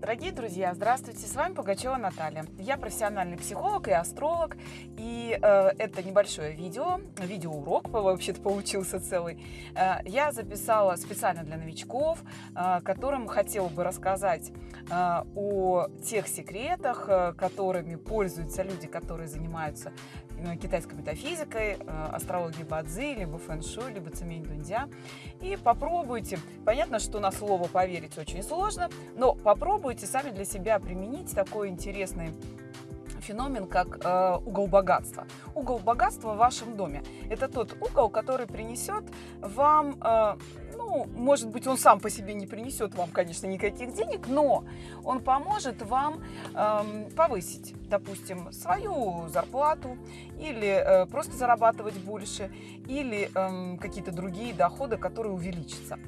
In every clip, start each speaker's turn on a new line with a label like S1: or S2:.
S1: Дорогие друзья, здравствуйте! С вами Пугачева Наталья. Я профессиональный психолог и астролог. И э, это небольшое видео, видеоурок вообще-то получился целый. Э, я записала специально для новичков, э, которым хотела бы рассказать э, о тех секретах, э, которыми пользуются люди, которые занимаются китайской метафизикой, э, астрологией Бадзи, либо фэн-шуй, либо цемень дундя. И попробуйте. Понятно, что на слово поверить очень сложно, но попробуйте сами для себя применить такой интересный феномен, как э, угол богатства. Угол богатства в вашем доме. Это тот угол, который принесет вам э, ну, может быть, он сам по себе не принесет вам, конечно, никаких денег, но он поможет вам эм, повысить, допустим, свою зарплату или э, просто зарабатывать больше, или э, какие-то другие доходы, которые увеличатся.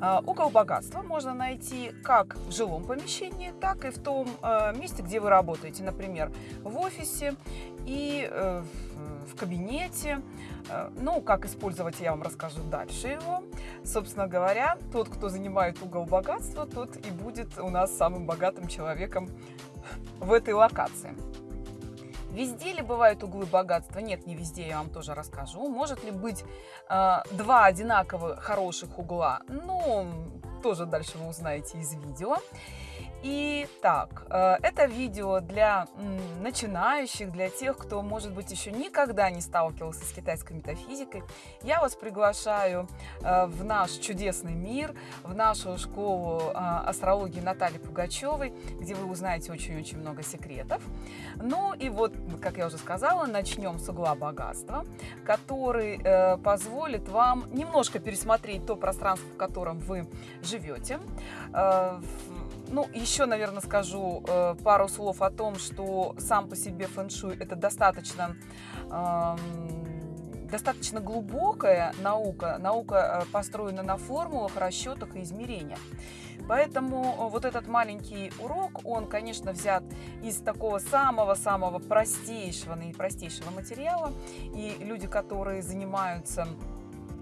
S1: Э, угол богатства можно найти как в жилом помещении, так и в том э, месте, где вы работаете, например, в офисе и э, в кабинете. Э, ну, как использовать, я вам расскажу дальше его. Собственно говоря, тот, кто занимает угол богатства, тот и будет у нас самым богатым человеком в этой локации. Везде ли бывают углы богатства? Нет, не везде, я вам тоже расскажу. Может ли быть э, два одинаковых хороших угла? Ну, тоже дальше вы узнаете из видео. Итак, э, это видео для начинающих, для тех, кто, может быть, еще никогда не сталкивался с китайской метафизикой. Я вас приглашаю э, в наш чудесный мир, в нашу школу э, астрологии Натальи Пугачевой, где вы узнаете очень-очень много секретов. Ну и вот, как я уже сказала, начнем с угла богатства, который позволит вам немножко пересмотреть то пространство, в котором вы живете, ну, еще, наверное, скажу э, пару слов о том, что сам по себе фэн-шуй это достаточно, э, достаточно глубокая наука. Наука э, построена на формулах, расчетах и измерениях. Поэтому вот этот маленький урок, он, конечно, взят из такого самого-самого простейшего, наипростейшего материала. И люди, которые занимаются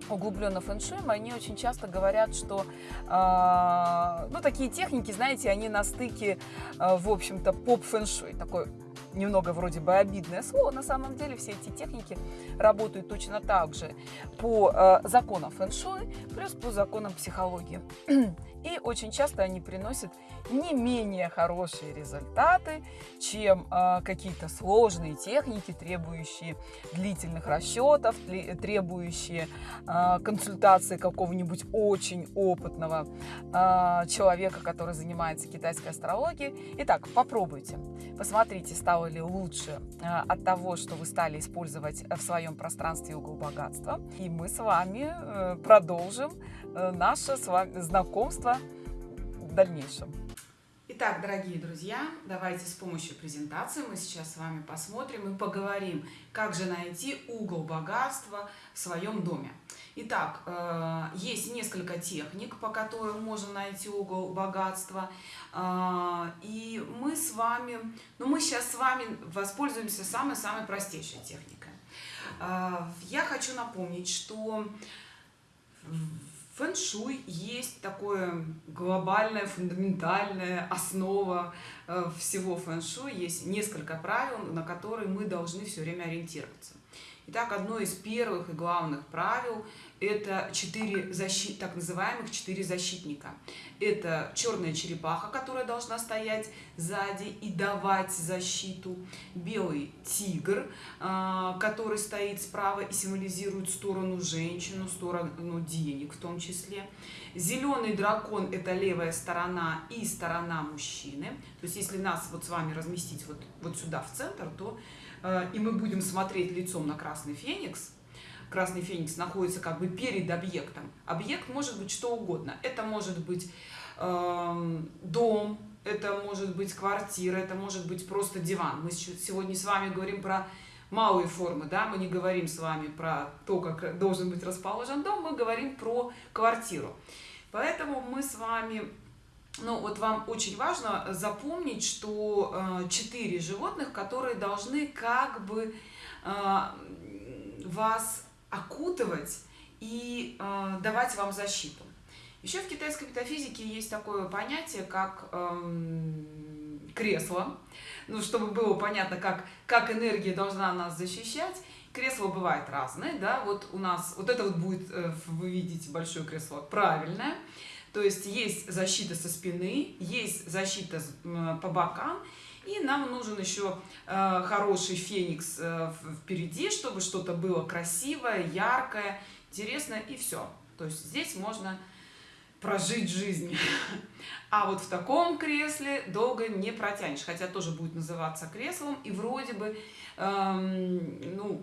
S1: углубленно фэншуем, они очень часто говорят, что э, ну, такие техники, знаете, они на стыке, э, в общем-то, поп-фэншуй, такой немного вроде бы обидное слово, на самом деле все эти техники работают точно так же по э, законам фэн-шуй, плюс по законам психологии. И очень часто они приносят не менее хорошие результаты, чем э, какие-то сложные техники, требующие длительных расчетов, требующие э, консультации какого-нибудь очень опытного человека, который занимается китайской астрологией. Итак, попробуйте, посмотрите, стало ли лучше э, от того, что вы стали использовать в своем пространстве угол богатства. И мы с вами э, продолжим э, наше с вами знакомство в дальнейшем. Итак, дорогие друзья, давайте с помощью презентации мы сейчас с вами посмотрим и поговорим, как же найти угол богатства в своем доме. Итак, э, есть несколько техник, по которым можно найти угол богатства. Э, и мы с вами, ну мы сейчас с вами воспользуемся самой-самой простейшей техникой. Э, я хочу напомнить, что фэн-шуй есть такое глобальная, фундаментальная основа э, всего фэн-шуй. Есть несколько правил, на которые мы должны все время ориентироваться. Итак, одно из первых и главных правил – это четыре защит, так называемых четыре защитника. Это черная черепаха, которая должна стоять сзади и давать защиту. Белый тигр, а, который стоит справа и символизирует сторону женщину, сторону денег в том числе. Зеленый дракон – это левая сторона и сторона мужчины. То есть, если нас вот с вами разместить вот, вот сюда в центр, то и мы будем смотреть лицом на красный феникс, красный феникс находится как бы перед объектом. Объект может быть что угодно. Это может быть э, дом, это может быть квартира, это может быть просто диван. Мы сегодня с вами говорим про малые формы, да, мы не говорим с вами про то, как должен быть расположен дом, мы говорим про квартиру. Поэтому мы с вами ну, вот вам очень важно запомнить, что э, четыре животных, которые должны как бы э, вас окутывать и э, давать вам защиту. Еще в китайской метафизике есть такое понятие, как эм, кресло. Ну, чтобы было понятно, как, как энергия должна нас защищать. Кресло бывает разное, да, вот у нас, вот это вот будет, э, вы видите, большое кресло, правильное. То есть есть защита со спины, есть защита по бокам, и нам нужен еще э, хороший феникс э, впереди, чтобы что-то было красивое, яркое, интересное, и все. То есть здесь можно прожить жизнь. А вот в таком кресле долго не протянешь, хотя тоже будет называться креслом, и вроде бы, эм, ну,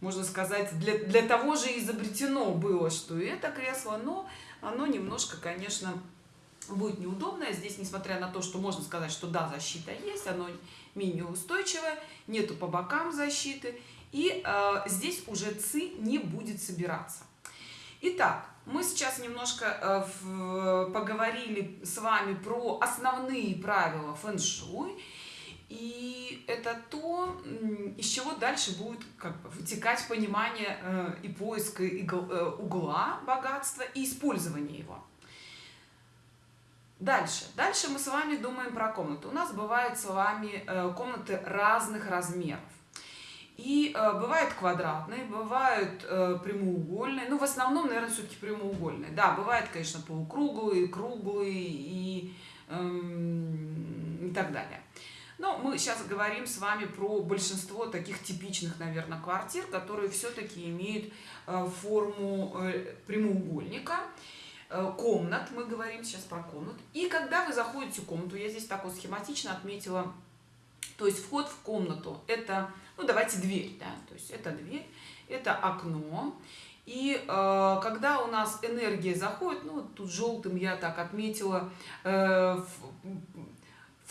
S1: можно сказать, для, для того же изобретено было, что и это кресло, но оно немножко, конечно, будет неудобное. Здесь, несмотря на то, что можно сказать, что да, защита есть, оно менее устойчивое, нету по бокам защиты, и э, здесь уже ЦИ не будет собираться. Итак, мы сейчас немножко э, в, поговорили с вами про основные правила фэн-шуй, и это то, из чего дальше будет как бы вытекать понимание э, и поиск игл, э, угла богатства и использование его. Дальше. Дальше мы с вами думаем про комнаты. У нас бывают с вами э, комнаты разных размеров. И э, бывают квадратные, бывают э, прямоугольные. Ну, в основном, наверное, все-таки прямоугольные. Да, бывают, конечно, полукруглые, круглые и, э, и так далее. Но мы сейчас говорим с вами про большинство таких типичных, наверное, квартир, которые все-таки имеют э, форму э, прямоугольника. Э, комнат, мы говорим сейчас про комнат. И когда вы заходите в комнату, я здесь так вот схематично отметила, то есть вход в комнату, это, ну давайте дверь, да, то есть это дверь, это окно. И э, когда у нас энергия заходит, ну тут желтым я так отметила, э,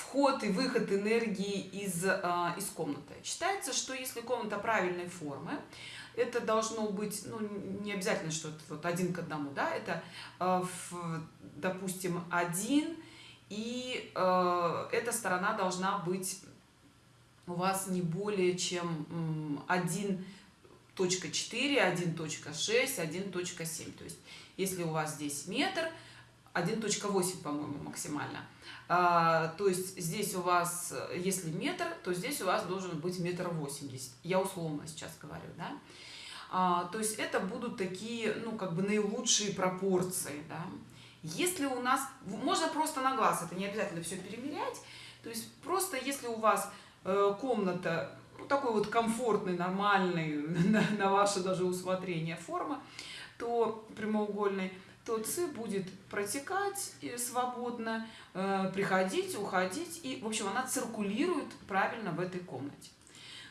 S1: вход и выход энергии из, э, из комнаты. Считается, что если комната правильной формы, это должно быть, ну, не обязательно, что это вот один к одному, да, это, э, допустим, один, и э, эта сторона должна быть у вас не более чем 1.4, 1.6, 1.7. То есть, если у вас здесь метр, 1.8, по-моему, максимально. А, то есть здесь у вас, если метр, то здесь у вас должен быть метр восемьдесят. Я условно сейчас говорю, да. А, то есть это будут такие, ну, как бы наилучшие пропорции, да. Если у нас, можно просто на глаз, это не обязательно все перемерять, то есть просто если у вас э, комната ну, такой вот комфортный, нормальный, на, на ваше даже усмотрение форма, то прямоугольный, то ЦИ будет протекать свободно, э, приходить, уходить, и, в общем, она циркулирует правильно в этой комнате.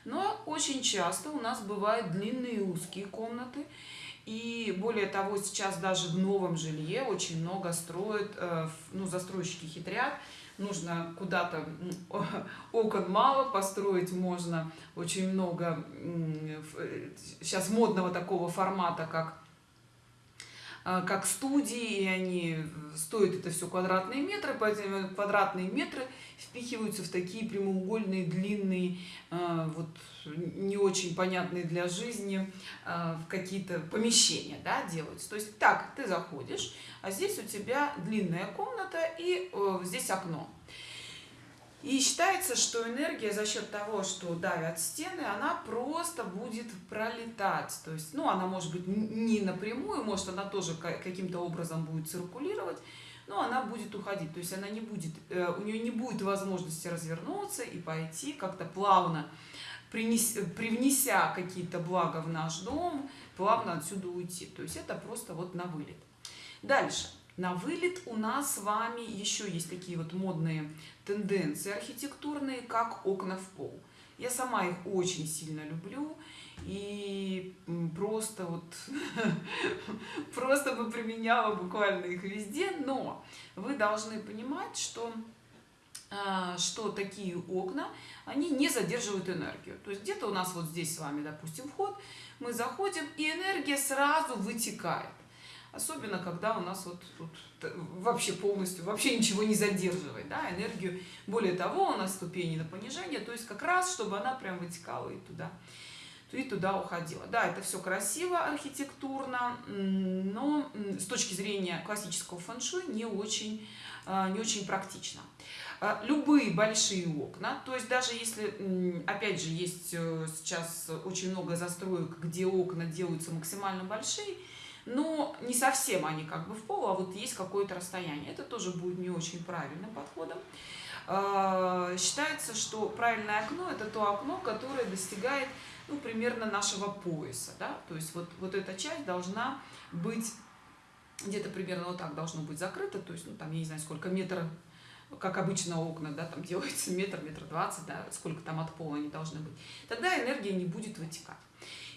S1: Но очень часто у нас бывают длинные и узкие комнаты, и более того, сейчас даже в новом жилье очень много строят, э, ну, застройщики хитрят, нужно куда-то окон мало построить можно. Очень много э, сейчас модного такого формата как как студии, и они стоят это все квадратные метры, поэтому квадратные метры впихиваются в такие прямоугольные, длинные, а, вот не очень понятные для жизни а, в какие-то помещения, да, делаются. То есть так, ты заходишь, а здесь у тебя длинная комната и э, здесь окно. И считается, что энергия за счет того, что давят стены, она просто будет пролетать. То есть, ну, она может быть не напрямую, может, она тоже каким-то образом будет циркулировать, но она будет уходить. То есть, она не будет, э, у нее не будет возможности развернуться и пойти как-то плавно, привнеся какие-то блага в наш дом, плавно отсюда уйти. То есть, это просто вот на вылет. Дальше. На вылет у нас с вами еще есть такие вот модные тенденции архитектурные, как окна в пол. Я сама их очень сильно люблю и просто вот просто бы применяла буквально их везде, но вы должны понимать, что а, что такие окна, они не задерживают энергию. То есть где-то у нас вот здесь с вами, допустим, вход, мы заходим, и энергия сразу вытекает. Особенно, когда у нас вот тут вообще полностью, вообще ничего не задерживает, да, энергию. Более того, у нас ступени на понижение, то есть как раз, чтобы она прям вытекала и туда. и туда уходила. Да, это все красиво архитектурно, но с точки зрения классического фэншуй не очень, а, не очень практично. А, любые большие окна, то есть даже если, опять же, есть э, сейчас очень много застроек, где окна делаются максимально большие, но не совсем они как бы в пол, а вот есть какое-то расстояние. Это тоже будет не очень правильным подходом. А, считается, что правильное окно это то окно, которое достигает ну, примерно нашего пояса. Да? То есть вот, вот эта часть должна быть где-то примерно вот так должно быть закрыто, то есть, ну, там, я не знаю, сколько метров, как обычно окна, да, там делается метр, метр двадцать, да, сколько там от пола они должны быть, тогда энергия не будет вытекать.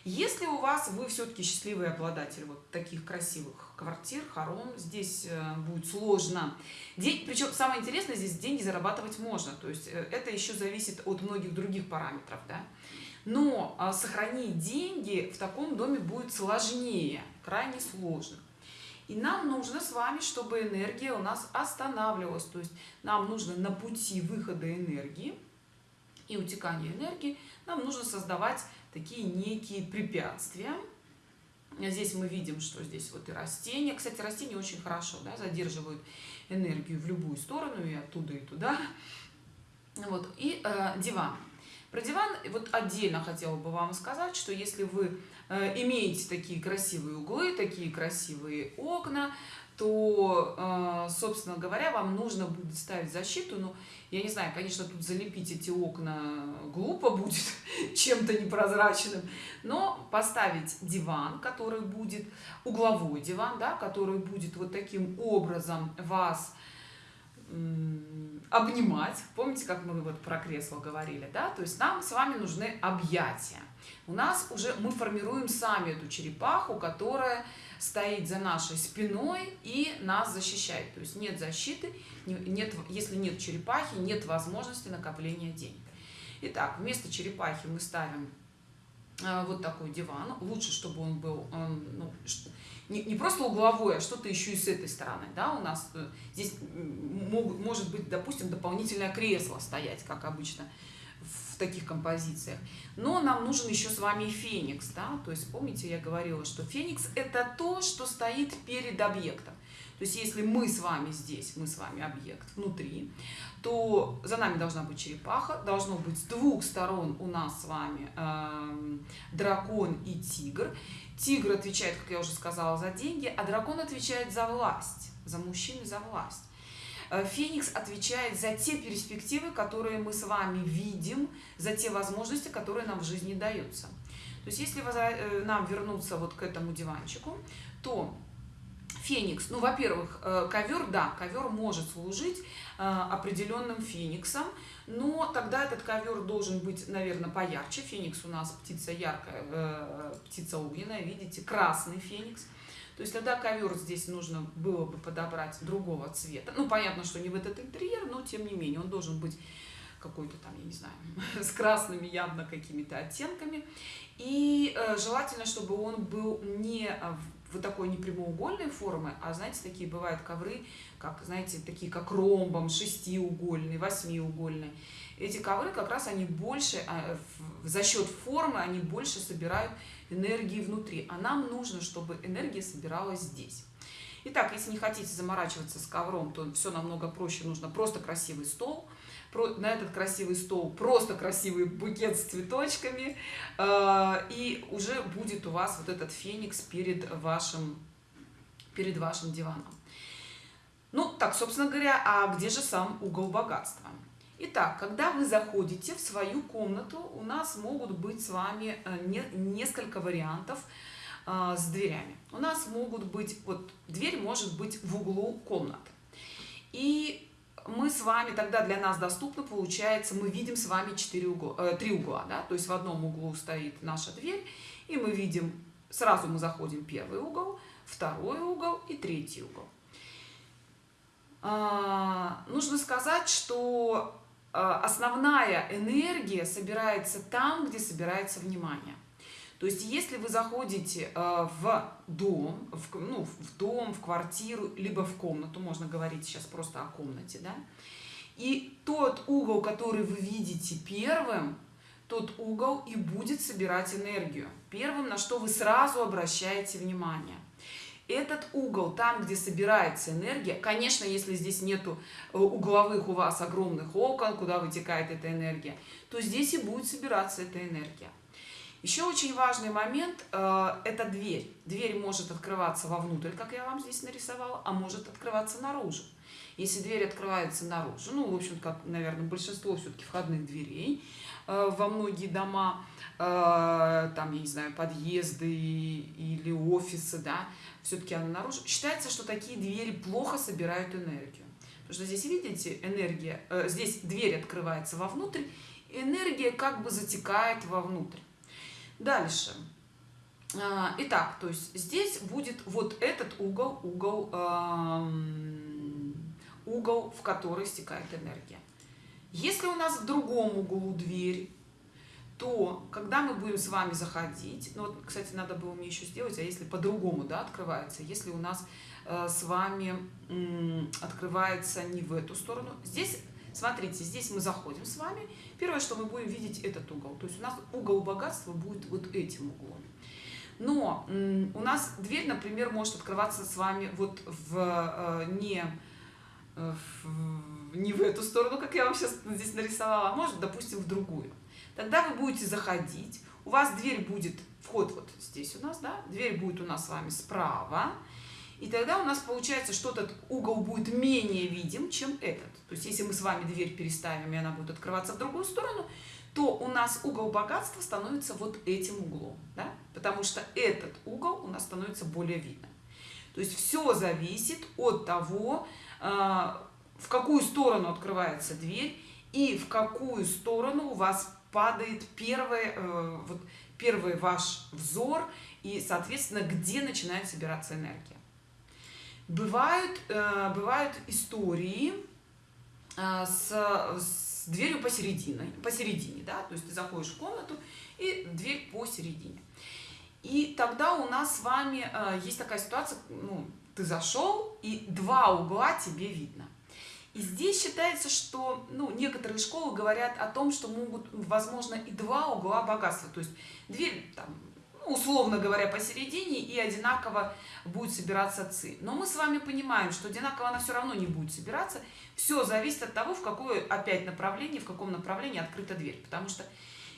S1: Если у вас, вы все-таки счастливый обладатель вот таких красивых квартир, хором, здесь э, будет сложно. День, причем самое интересное, здесь деньги зарабатывать можно, то есть э, это еще зависит от многих других параметров, да. Но а, сохранить деньги в таком доме будет сложнее, крайне сложно. И нам нужно с вами, чтобы энергия у нас останавливалась. То есть нам нужно на пути выхода энергии и утекания энергии, нам нужно создавать такие некие препятствия. Здесь мы видим, что здесь вот и растения. Кстати, растения очень хорошо да, задерживают энергию в любую сторону, и оттуда, и туда. Вот. И э, диван. Про диван вот отдельно хотела бы вам сказать, что если вы э, имеете такие красивые углы, такие красивые окна, то, э, собственно говоря, вам нужно будет ставить защиту. Ну, я не знаю, конечно, тут залепить эти окна глупо будет чем-то непрозрачным, но поставить диван, который будет, угловой диван, да, который будет вот таким образом вас обнимать. Помните, как мы вот про кресло говорили, да? То есть нам с вами нужны объятия. У нас уже мы формируем сами эту черепаху, которая стоит за нашей спиной и нас защищает. То есть нет защиты, нет, если нет черепахи, нет возможности накопления денег. Итак, вместо черепахи мы ставим э, вот такой диван. Лучше, чтобы он был ну, не, не просто угловой, а что-то еще и с этой стороны. Да? У нас э, здесь могут, может быть, допустим, дополнительное кресло стоять, как обычно в таких композициях. Но нам нужен еще с вами феникс. Да? То есть, помните, я говорила, что феникс – это то, что стоит перед объектом. То есть, если мы с вами здесь, мы с вами объект внутри, то за нами должна быть черепаха, должно быть с двух сторон у нас с вами э, дракон и тигр. Тигр отвечает, как я уже сказала, за деньги, а дракон отвечает за власть, за мужчин и за власть. Э, Феникс отвечает за те перспективы, которые мы с вами видим, за те возможности, которые нам в жизни даются. То есть, если э, нам вернуться вот к этому диванчику, то Феникс, ну, во-первых, э, ковер, да, ковер может служить определенным фениксом, но тогда этот ковер должен быть, наверное, поярче. Феникс у нас птица яркая, птица огненная, видите, красный феникс. То есть тогда ковер здесь нужно было бы подобрать другого цвета. Ну, понятно, что не в этот интерьер, но тем не менее он должен быть какой-то там, я не знаю, с красными явно какими-то оттенками. И э, желательно, чтобы он был не в такой не прямоугольной формы, а, знаете, такие бывают ковры, как, знаете, такие как ромбом, шестиугольный, восьмиугольный. Эти ковры как раз они больше, э, за счет формы, они больше собирают энергии внутри. А нам нужно, чтобы энергия собиралась здесь. Итак, если не хотите заморачиваться с ковром, то все намного проще. Нужно просто красивый стол. На этот красивый стол просто красивый букет с цветочками. Э, и уже будет у вас вот этот феникс перед вашим, перед вашим диваном. Ну, так, собственно говоря, а где же сам угол богатства? Итак, когда вы заходите в свою комнату, у нас могут быть с вами э, не, несколько вариантов э, с дверями. У нас могут быть, вот дверь может быть в углу комнаты. И мы с вами, тогда для нас доступно, получается, мы видим с вами 4 угла, э, 3 угла. Да? То есть в одном углу стоит наша дверь, и мы видим, сразу мы заходим первый угол, второй угол и третий угол. А, нужно сказать, что а, основная энергия собирается там, где собирается внимание. То есть, если вы заходите а, в дом, в, ну, в дом, в квартиру, либо в комнату, можно говорить сейчас просто о комнате, да, и тот угол, который вы видите первым, тот угол и будет собирать энергию. Первым на что вы сразу обращаете внимание. Этот угол там где собирается энергия конечно если здесь нету э, угловых у вас огромных окон куда вытекает эта энергия то здесь и будет собираться эта энергия еще очень важный момент э, это дверь дверь может открываться вовнутрь как я вам здесь нарисовала а может открываться наружу если дверь открывается наружу ну в общем как наверное большинство все-таки входных дверей э, во многие дома э, там я не знаю подъезды или офисы да все-таки она наружу. Считается, что такие двери плохо собирают энергию. Потому что здесь, видите, энергия, здесь дверь открывается вовнутрь, энергия как бы затекает вовнутрь. Дальше. А, итак, то есть здесь будет вот этот угол, угол, угол, в который стекает энергия. Если у нас в другом углу дверь, то когда мы будем с вами заходить, ну вот, кстати, надо было мне еще сделать, а если по-другому, да, открывается, если у нас э, с вами э, открывается не в эту сторону, здесь, смотрите, здесь мы заходим с вами, первое, что мы будем видеть этот угол, то есть у нас угол богатства будет вот этим углом. Но у нас дверь, например, может открываться с вами вот в э, не э, в, не в эту сторону, как я вам сейчас здесь нарисовала, а может, допустим, в другую. Тогда вы будете заходить. У вас дверь будет вход вот здесь у нас да дверь будет у нас с вами справа и тогда у нас получается что этот угол будет менее видим чем этот то есть если мы с вами дверь переставим и она будет открываться в другую сторону то у нас угол богатства становится вот этим углом да? потому что этот угол у нас становится более видным то есть все зависит от того а, в какую сторону открывается дверь и в какую сторону у вас падает первый, э, вот, первый ваш взор и, соответственно, где начинает собираться энергия. Бывают, э, бывают истории э, с, с дверью посередине, посередине, да, то есть ты заходишь в комнату и дверь посередине. И тогда у нас с вами есть такая ситуация, ну, ты зашел и два угла тебе видно. И здесь считается, что ну, некоторые школы говорят о том, что могут, возможно, и два угла богатства. То есть дверь, там, условно говоря, посередине и одинаково будет собираться ци. Но мы с вами понимаем, что одинаково она все равно не будет собираться. Все зависит от того, в какое опять направление, в каком направлении открыта дверь. Потому что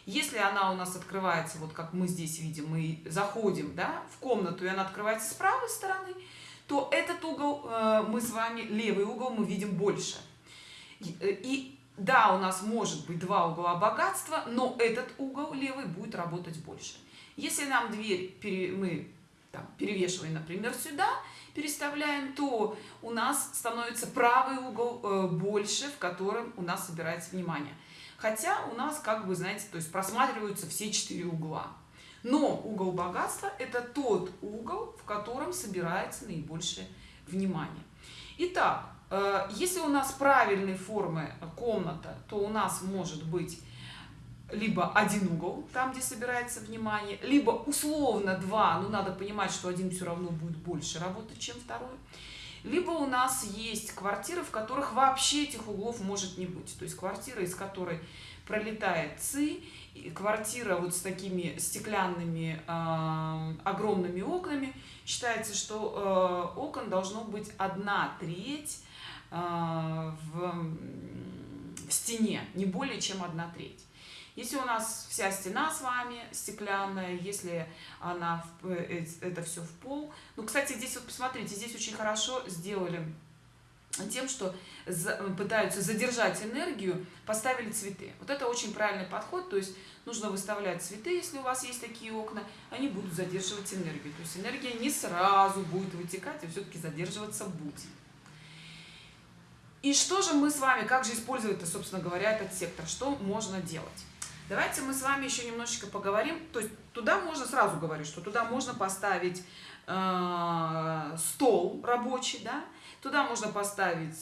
S1: если она у нас открывается, вот как мы здесь видим, мы заходим да, в комнату, и она открывается с правой стороны, то этот угол э, мы с вами, левый угол мы видим больше. И, э, и да, у нас может быть два угла богатства, но этот угол левый будет работать больше. Если нам дверь пере, мы там, перевешиваем, например, сюда, переставляем, то у нас становится правый угол э, больше, в котором у нас собирается внимание. Хотя у нас, как вы знаете, то есть просматриваются все четыре угла. Но угол богатства – это тот угол, в котором собирается наибольшее внимание. Итак, э, если у нас правильной формы комната, то у нас может быть либо один угол, там, где собирается внимание, либо условно два, но надо понимать, что один все равно будет больше работать, чем второй. Либо у нас есть квартиры, в которых вообще этих углов может не быть. То есть квартира, из которой пролетает ЦИ, квартира вот с такими стеклянными э, огромными окнами считается что э, окон должно быть одна треть э, в, в стене не более чем одна треть если у нас вся стена с вами стеклянная если она э, это все в пол ну кстати здесь вот посмотрите здесь очень хорошо сделали тем, что пытаются задержать энергию, поставили цветы. Вот это очень правильный подход, то есть нужно выставлять цветы, если у вас есть такие окна, они будут задерживать энергию. То есть энергия не сразу будет вытекать, а все-таки задерживаться будет. И что же мы с вами, как же использовать, собственно говоря, этот сектор, что можно делать? Давайте мы с вами еще немножечко поговорим. То есть туда можно, сразу говорю, что туда можно поставить э, стол рабочий, да, Туда можно поставить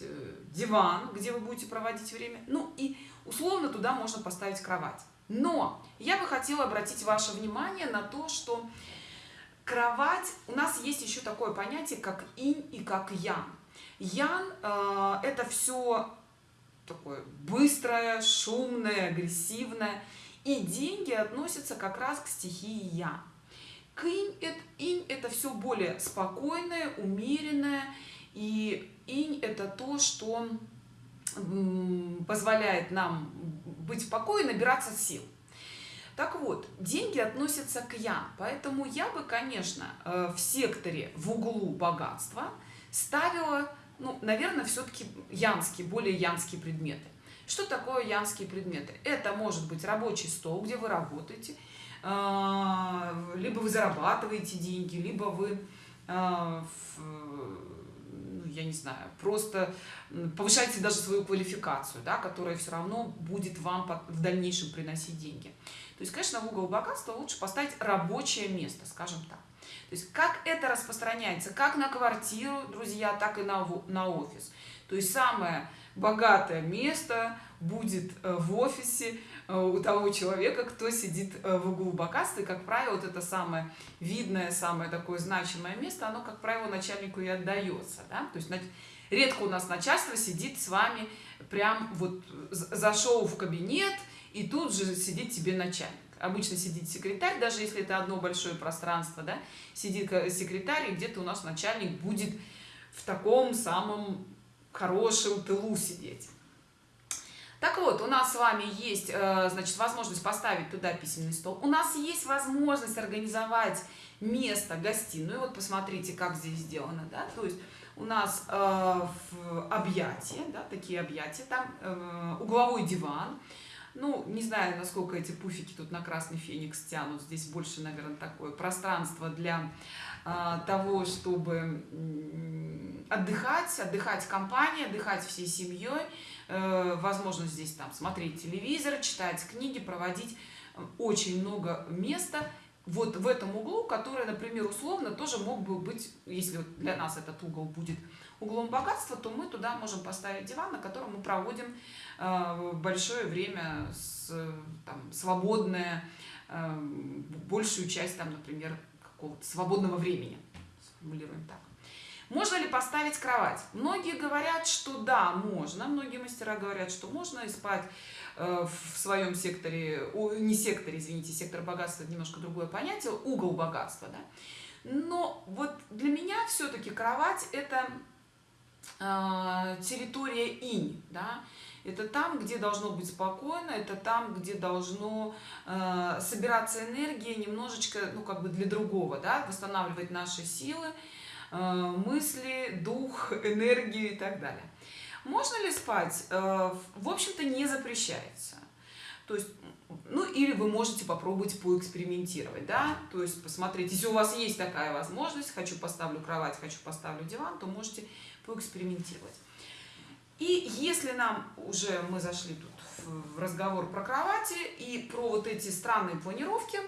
S1: э, диван, где вы будете проводить время. Ну и условно туда можно поставить кровать. Но я бы хотела обратить ваше внимание на то, что кровать, у нас есть еще такое понятие, как инь и как ян. Ян э, это все такое быстрое, шумное, агрессивное. И деньги относятся как раз к стихии Я. К инь это, инь это все более спокойное, умеренное. И инь это то, что позволяет нам быть в и набираться сил. Так вот, деньги относятся к я, поэтому я бы, конечно, э, в секторе в углу богатства ставила, ну, наверное, все-таки янские, более янские предметы. Что такое янские предметы? Это может быть рабочий стол, где вы работаете, э, либо вы зарабатываете деньги, либо вы э, я не знаю, просто повышайте даже свою квалификацию, да, которая все равно будет вам в дальнейшем приносить деньги. То есть, конечно, в угол богатства лучше поставить рабочее место, скажем так. То есть, как это распространяется, как на квартиру, друзья, так и на, на офис. То есть, самое богатое место будет э, в офисе э, у того человека, кто сидит э, в углу богатства. И, как правило, вот это самое видное, самое такое значимое место, оно, как правило, начальнику и отдается. Да? То есть редко у нас начальство сидит с вами прям вот зашел в кабинет, и тут же сидит тебе начальник. Обычно сидит секретарь, даже если это одно большое пространство, да, сидит секретарь, и где-то у нас начальник будет в таком самом хорошем тылу сидеть. Так вот, у нас с вами есть, э, значит, возможность поставить туда письменный стол. У нас есть возможность организовать место, гостиную. Вот посмотрите, как здесь сделано, да, то есть у нас э, в объятия, да, такие объятия, там э, угловой диван. Ну, не знаю, насколько эти пуфики тут на красный феникс тянут. Здесь больше, наверное, такое пространство для того, чтобы отдыхать, отдыхать компанией, отдыхать всей семьей. Э, возможно, здесь там смотреть телевизор, читать книги, проводить э, очень много места вот в этом углу, который, например, условно тоже мог бы быть, если для нас этот угол будет углом богатства, то мы туда можем поставить диван, на котором мы проводим э, большое время, с, там, свободное, большую часть, там, например, какого-то свободного времени, сформулируем так. Можно ли поставить кровать? Многие говорят, что да, можно. Многие мастера говорят, что можно и спать э, в своем секторе, не секторе, извините, сектор богатства, немножко другое понятие, угол богатства, да. Но вот для меня все-таки кровать это э, территория инь, да. Это там, где должно быть спокойно, это там, где должно э, собираться энергия немножечко, ну, как бы для другого, да, восстанавливать наши силы, Э, мысли, дух, энергию и так далее. Можно ли спать? Э, в общем-то, не запрещается. То есть, ну, или вы можете попробовать поэкспериментировать, да, то есть посмотреть, если у вас есть такая возможность, хочу поставлю кровать, хочу поставлю диван, то можете поэкспериментировать. И если нам уже, мы зашли тут в разговор про кровати и про вот эти странные планировки,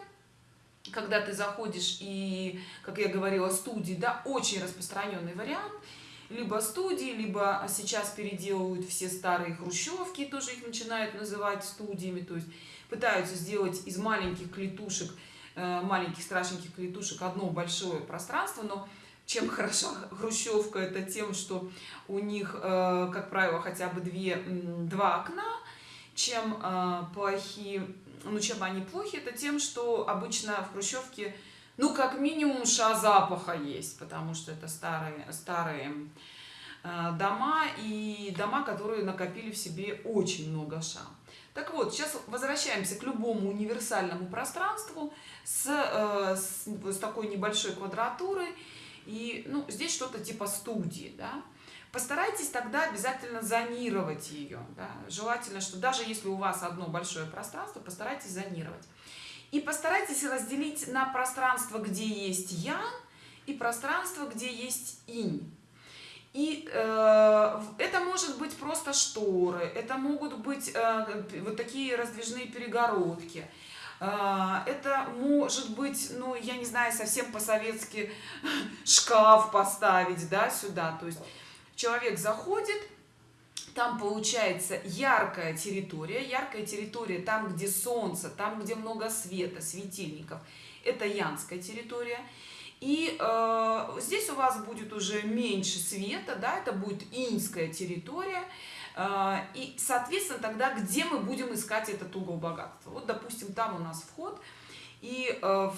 S1: когда ты заходишь и, как я говорила, студии, да, очень распространенный вариант, либо студии, либо сейчас переделывают все старые хрущевки, тоже их начинают называть студиями, то есть пытаются сделать из маленьких клетушек, э, маленьких страшненьких клетушек одно большое пространство, но чем хороша хрущевка, это тем, что у них, э, как правило, хотя бы две, два окна, чем э, плохие ну чем они плохи, это тем, что обычно в хрущевке, ну как минимум ша запаха есть, потому что это старые, старые э, дома и дома, которые накопили в себе очень много ша. Так вот, сейчас возвращаемся к любому универсальному пространству с, с, с такой небольшой квадратурой. И ну, здесь что-то типа студии, да постарайтесь тогда обязательно зонировать ее. Да? Желательно, что даже если у вас одно большое пространство, постарайтесь зонировать. И постарайтесь разделить на пространство, где есть ян, и пространство, где есть инь. И э, это может быть просто шторы, это могут быть э, вот такие раздвижные перегородки. Э, это может быть, ну, я не знаю, совсем по-советски шкаф поставить, да, сюда. То есть человек заходит, там получается яркая территория, яркая территория там, где солнце, там, где много света, светильников, это янская территория. И э, здесь у вас будет уже меньше света, да, это будет иньская территория, А, и, соответственно, тогда где мы будем искать этот угол богатства? Вот, допустим, там у нас вход, и э,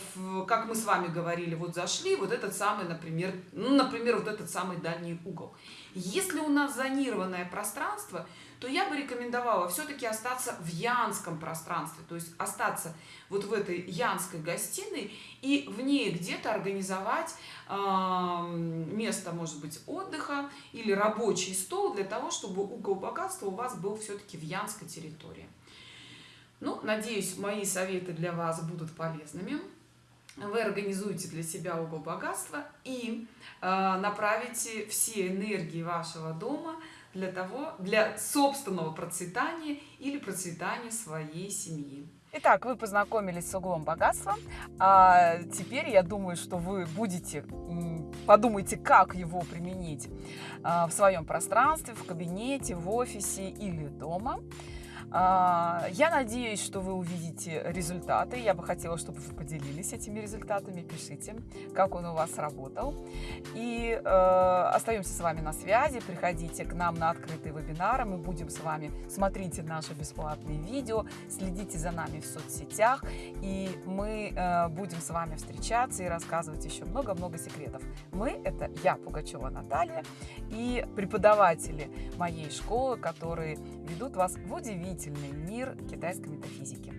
S1: как мы с вами говорили, вот зашли, вот этот самый, например, ну, например, вот этот самый дальний угол. Если у нас зонированное пространство, то я бы рекомендовала все-таки остаться в янском пространстве, то есть остаться вот в этой янской гостиной и в ней где-то организовать э, место, может быть, отдыха или рабочий стол для того, чтобы угол богатства у вас был все-таки в янской территории. Ну, надеюсь, мои советы для вас будут полезными. Вы организуете для себя угол богатства и э, направите все энергии вашего дома для того, для собственного процветания или процветания своей семьи.
S2: Итак, вы познакомились с углом богатства, а теперь я думаю, что вы будете, подумайте, как его применить а, в своем пространстве, в кабинете, в офисе или дома. А, я надеюсь, что вы увидите результаты. Я бы хотела, чтобы вы поделились этими результатами. Пишите, как он у вас работал. И э, остаемся с вами на связи. Приходите к нам на открытые вебинары. Мы будем с вами, смотрите наши бесплатные видео, следите за нами в соцсетях. И мы э, будем с вами встречаться и рассказывать еще много-много секретов. Мы – это я, Пугачева Наталья, и преподаватели моей школы, которые ведут вас в удивительный мир китайской метафизики.